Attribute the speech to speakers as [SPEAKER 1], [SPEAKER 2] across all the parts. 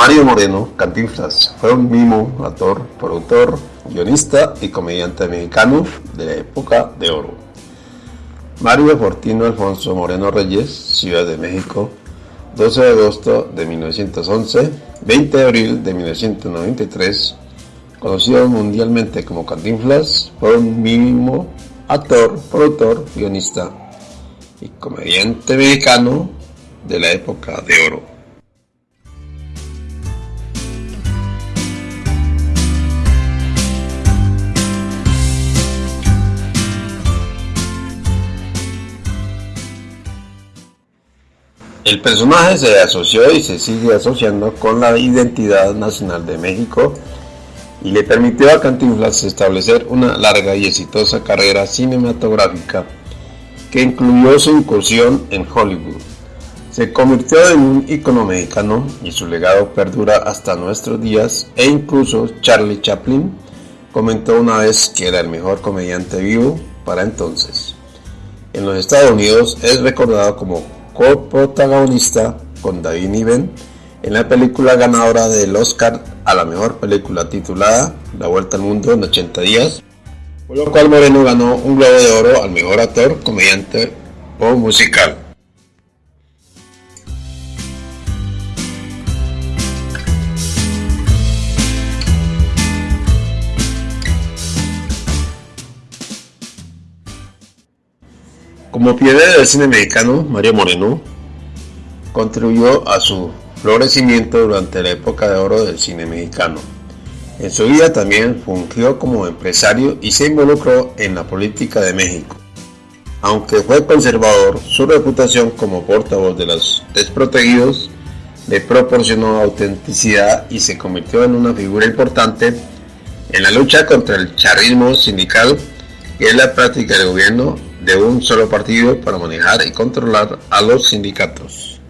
[SPEAKER 1] Mario Moreno Cantinflas fue un mimo, actor, productor, guionista y comediante mexicano de la época de oro. Mario Fortino Alfonso Moreno Reyes, Ciudad de México, 12 de agosto de 1911, 20 de abril de 1993, conocido mundialmente como Cantinflas, fue un mimo, actor, productor, guionista y comediante mexicano de la época de oro. El personaje se asoció y se sigue asociando con la identidad nacional de México y le permitió a Cantinflas establecer una larga y exitosa carrera cinematográfica que incluyó su incursión en Hollywood. Se convirtió en un icono mexicano y su legado perdura hasta nuestros días e incluso Charlie Chaplin comentó una vez que era el mejor comediante vivo para entonces. En los Estados Unidos es recordado como coprotagonista con David Niven en la película ganadora del Oscar a la mejor película titulada La Vuelta al Mundo en 80 días, por lo cual Moreno ganó un Globo de Oro al mejor actor, comediante o musical. Como pionero del cine mexicano, Mario Moreno contribuyó a su florecimiento durante la época de oro del cine mexicano. En su vida también fungió como empresario y se involucró en la política de México. Aunque fue conservador, su reputación como portavoz de los desprotegidos le proporcionó autenticidad y se convirtió en una figura importante en la lucha contra el charismo sindical y en la práctica del gobierno de un solo partido para manejar y controlar a los sindicatos.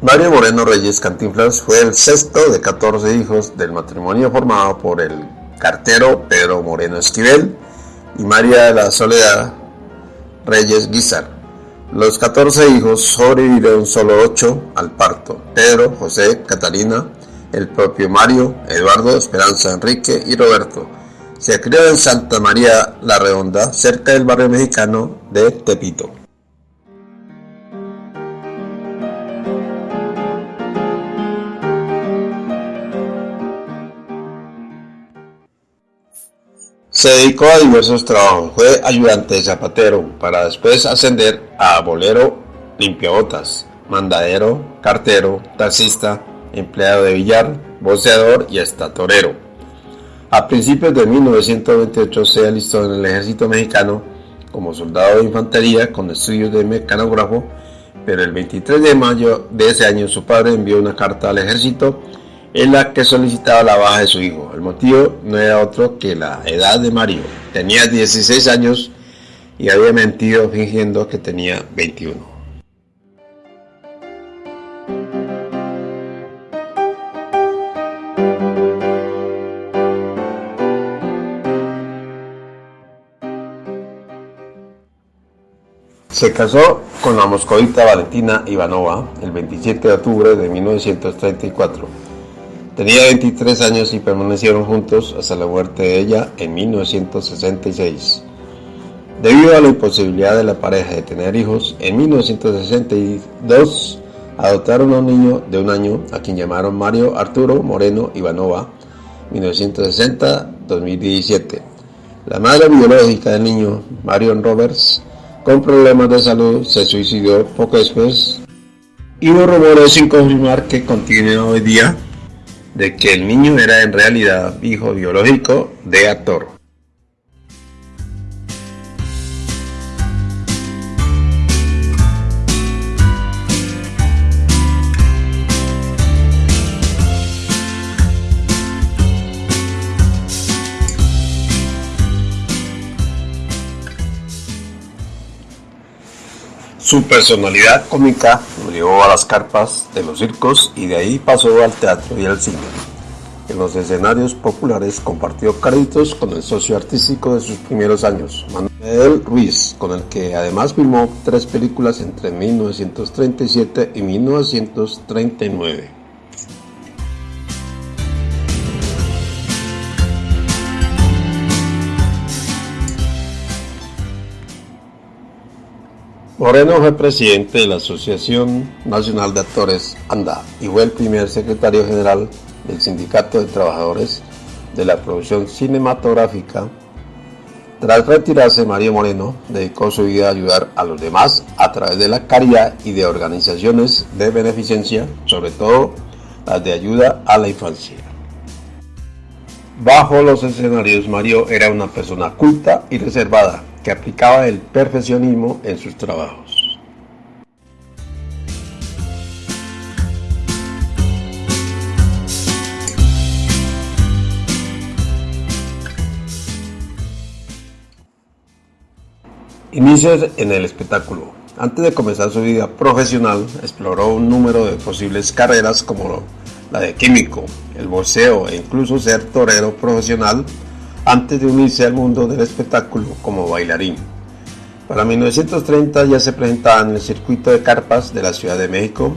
[SPEAKER 1] Mario Moreno Reyes Cantinflas fue el sexto de 14 hijos del matrimonio formado por el cartero Pedro Moreno Esquivel y María de la Soledad Reyes Guizar. Los 14 hijos sobrevivieron solo 8 al parto, Pedro, José, Catalina, el propio Mario, Eduardo, Esperanza, Enrique y Roberto. Se crió en Santa María la Redonda, cerca del barrio mexicano de Tepito. Se dedicó a diversos trabajos, fue ayudante de zapatero para después ascender a bolero, limpiabotas, mandadero, cartero, taxista, empleado de billar, boceador y hasta torero. A principios de 1928 se alistó en el ejército mexicano como soldado de infantería con estudios de mecanógrafo, pero el 23 de mayo de ese año su padre envió una carta al ejército en la que solicitaba la baja de su hijo. El motivo no era otro que la edad de Mario. Tenía 16 años y había mentido fingiendo que tenía 21. Se casó con la moscovita Valentina Ivanova el 27 de octubre de 1934 Tenía 23 años y permanecieron juntos hasta la muerte de ella en 1966. Debido a la imposibilidad de la pareja de tener hijos, en 1962 adoptaron a un niño de un año a quien llamaron Mario Arturo Moreno Ivanova, 1960-2017. La madre biológica del niño, Marion Roberts, con problemas de salud, se suicidó poco después y hubo rumores sin confirmar que continúa hoy día de que el niño era en realidad hijo biológico de actor. Su personalidad cómica lo llevó a las carpas de los circos y de ahí pasó al teatro y al cine. En los escenarios populares compartió créditos con el socio artístico de sus primeros años, Manuel Ruiz, con el que además filmó tres películas entre 1937 y 1939. Moreno fue presidente de la Asociación Nacional de Actores ANDA y fue el primer secretario general del Sindicato de Trabajadores de la Producción Cinematográfica. Tras retirarse, Mario Moreno dedicó su vida a ayudar a los demás a través de la caridad y de organizaciones de beneficencia, sobre todo las de ayuda a la infancia. Bajo los escenarios, Mario era una persona culta y reservada, aplicaba el perfeccionismo en sus trabajos. Inicios en el espectáculo. Antes de comenzar su vida profesional, exploró un número de posibles carreras como la de químico, el boxeo e incluso ser torero profesional antes de unirse al mundo del espectáculo como bailarín. Para 1930 ya se presentaba en el circuito de carpas de la Ciudad de México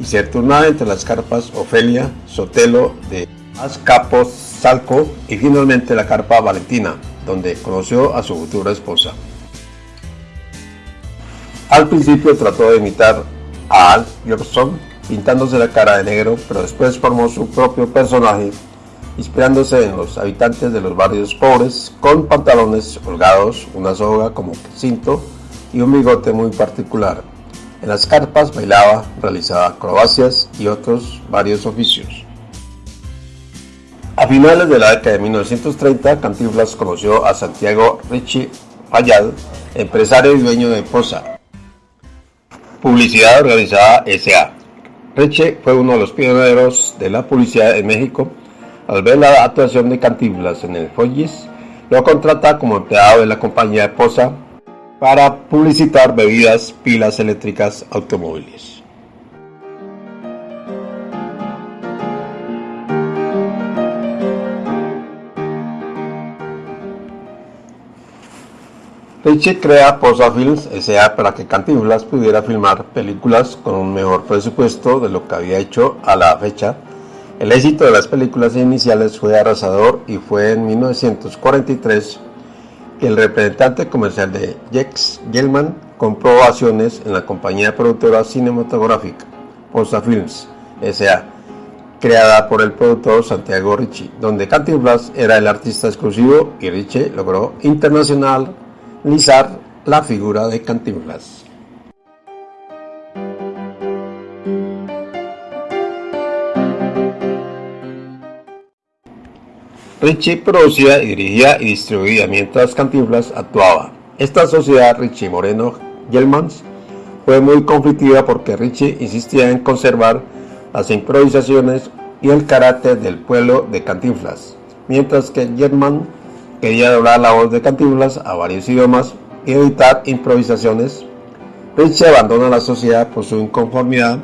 [SPEAKER 1] y se turnaba entre las carpas Ofelia, Sotelo de Azcapotzalco y finalmente la carpa Valentina, donde conoció a su futura esposa. Al principio trató de imitar a Al Jolson, pintándose la cara de negro, pero después formó su propio personaje inspirándose en los habitantes de los barrios pobres, con pantalones holgados, una soga como cinto y un bigote muy particular. En las carpas bailaba, realizaba acrobacias y otros varios oficios. A finales de la década de 1930, Cantinflas conoció a Santiago Ricci Fayad, empresario y dueño de Posa, publicidad organizada S.A. Ricci fue uno de los pioneros de la publicidad en México al ver la actuación de Cantinflas en el Follis, lo contrata como empleado de la compañía de Posa para publicitar bebidas, pilas eléctricas, automóviles. Richie crea Posa Films S.A. para que Cantinflas pudiera filmar películas con un mejor presupuesto de lo que había hecho a la fecha el éxito de las películas iniciales fue arrasador y fue en 1943 que el representante comercial de Jex Gelman compró acciones en la compañía productora cinematográfica Posa Films S.A., creada por el productor Santiago Ricci, donde Cantinflas era el artista exclusivo y Ricci logró internacionalizar la figura de Cantinflas. Richie producía, dirigía y distribuía mientras Cantinflas actuaba. Esta sociedad Richie Moreno Gelmans fue muy conflictiva porque Richie insistía en conservar las improvisaciones y el carácter del pueblo de Cantinflas, mientras que Gelman quería doblar la voz de Cantinflas a varios idiomas y editar improvisaciones. Richie abandona la sociedad por su inconformidad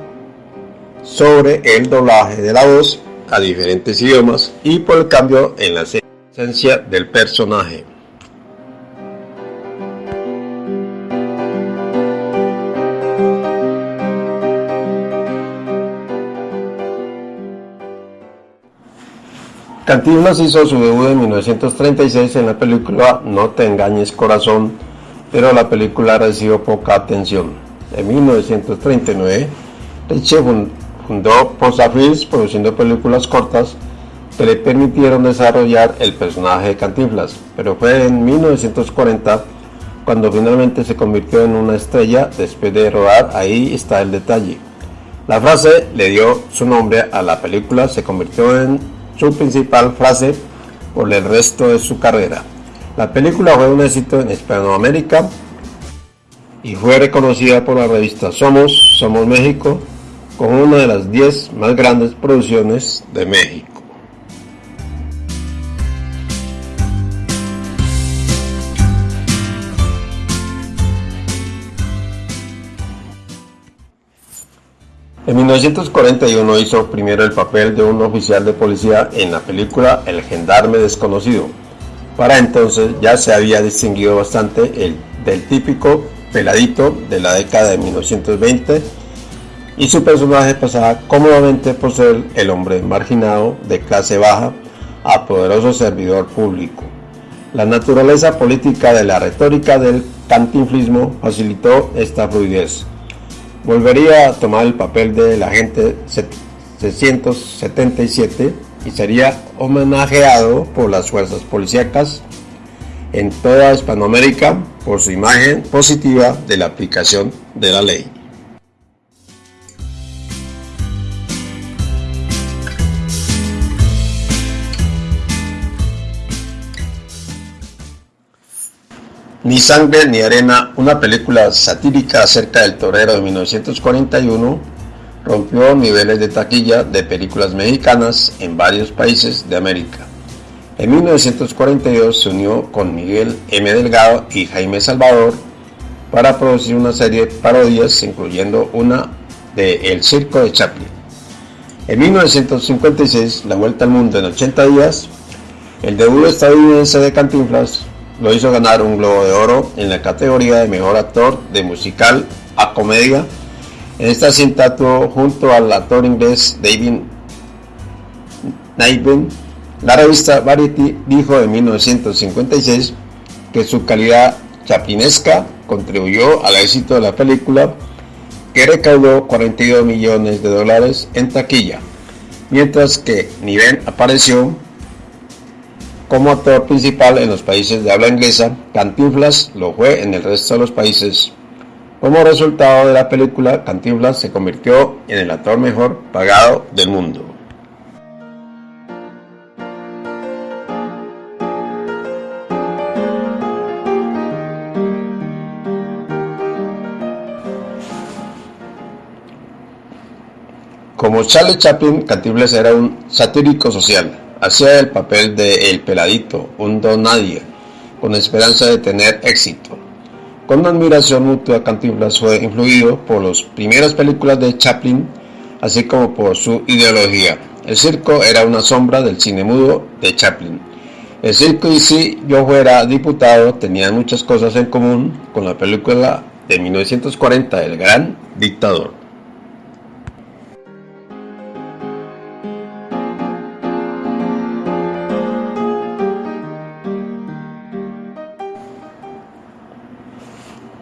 [SPEAKER 1] sobre el doblaje de la voz a diferentes idiomas y por el cambio en la esencia del personaje. Cantinflas hizo su debut en 1936 en la película No te engañes corazón, pero la película recibió poca atención. En 1939, Richie fundó Films produciendo películas cortas que le permitieron desarrollar el personaje de Cantinflas, pero fue en 1940 cuando finalmente se convirtió en una estrella después de rodar Ahí está el detalle. La frase le dio su nombre a la película, se convirtió en su principal frase por el resto de su carrera. La película fue un éxito en Hispanoamérica y fue reconocida por la revista Somos, Somos México, como una de las 10 más grandes producciones de México. En 1941 hizo primero el papel de un oficial de policía en la película El gendarme desconocido. Para entonces ya se había distinguido bastante el, del típico peladito de la década de 1920 y su personaje pasaba cómodamente por ser el hombre marginado de clase baja a poderoso servidor público. La naturaleza política de la retórica del cantinflismo facilitó esta fluidez volvería a tomar el papel del agente 677 y sería homenajeado por las fuerzas policíacas en toda Hispanoamérica por su imagen positiva de la aplicación de la ley. Ni sangre ni arena, una película satírica acerca del torero de 1941, rompió niveles de taquilla de películas mexicanas en varios países de América. En 1942 se unió con Miguel M. Delgado y Jaime Salvador para producir una serie de parodias, incluyendo una de El Circo de Chaplin. En 1956, La Vuelta al Mundo en 80 días, el debut estadounidense de Cantinflas lo hizo ganar un Globo de Oro en la categoría de Mejor Actor de Musical a Comedia. En esta cinta actuó junto al actor inglés David Niven. La revista Variety dijo en 1956 que su calidad chaplinesca contribuyó al éxito de la película que recaudó 42 millones de dólares en taquilla, mientras que Niven apareció como actor principal en los países de habla inglesa, Cantinflas lo fue en el resto de los países. Como resultado de la película, Cantinflas se convirtió en el actor mejor pagado del mundo. Como Charlie Chaplin, Cantinflas era un satírico social hacía el papel de El Peladito, un don con esperanza de tener éxito. Con admiración mutua, Cantinflas fue influido por las primeras películas de Chaplin, así como por su ideología. El circo era una sombra del cine mudo de Chaplin. El circo y si yo fuera diputado tenían muchas cosas en común con la película de 1940 El Gran Dictador.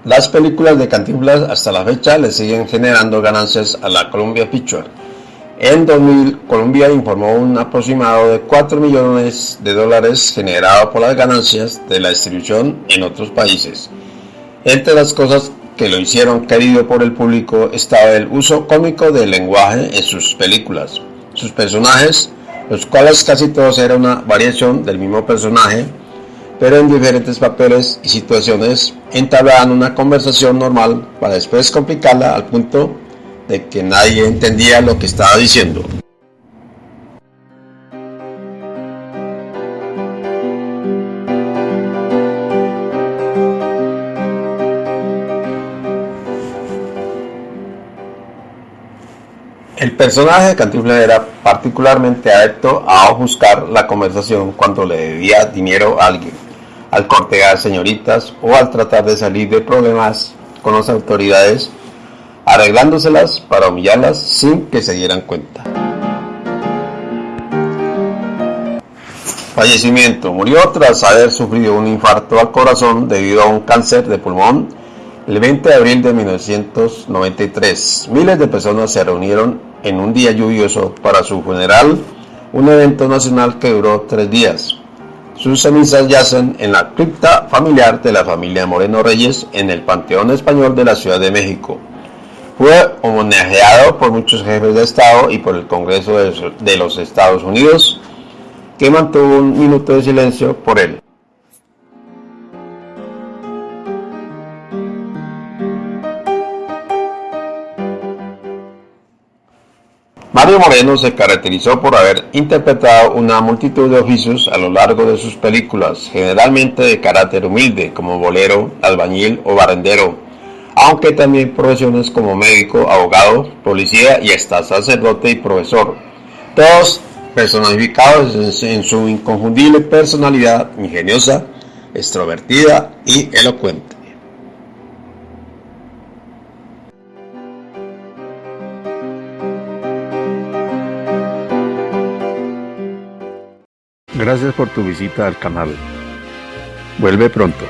[SPEAKER 1] Las películas de Cantinflas hasta la fecha le siguen generando ganancias a la Columbia Pictures. En 2000, Columbia informó un aproximado de 4 millones de dólares generado por las ganancias de la distribución en otros países. Entre las cosas que lo hicieron querido por el público estaba el uso cómico del lenguaje en sus películas. Sus personajes, los cuales casi todos eran una variación del mismo personaje, pero en diferentes papeles y situaciones entablaban una conversación normal para después complicarla al punto de que nadie entendía lo que estaba diciendo. El personaje de Cantinflas era particularmente adepto a buscar la conversación cuando le debía dinero a alguien al cortejar señoritas o al tratar de salir de problemas con las autoridades, arreglándoselas para humillarlas sin que se dieran cuenta. Fallecimiento. Murió tras haber sufrido un infarto al corazón debido a un cáncer de pulmón el 20 de abril de 1993. Miles de personas se reunieron en un día lluvioso para su funeral, un evento nacional que duró tres días. Sus cenizas yacen en la cripta familiar de la familia Moreno Reyes en el Panteón Español de la Ciudad de México. Fue homenajeado por muchos jefes de Estado y por el Congreso de los Estados Unidos, que mantuvo un minuto de silencio por él. Mario Moreno se caracterizó por haber interpretado una multitud de oficios a lo largo de sus películas, generalmente de carácter humilde, como bolero, albañil o barrendero, aunque también profesiones como médico, abogado, policía y hasta sacerdote y profesor. Todos personificados en su inconfundible personalidad ingeniosa, extrovertida y elocuente. Gracias por tu visita al canal. Vuelve pronto.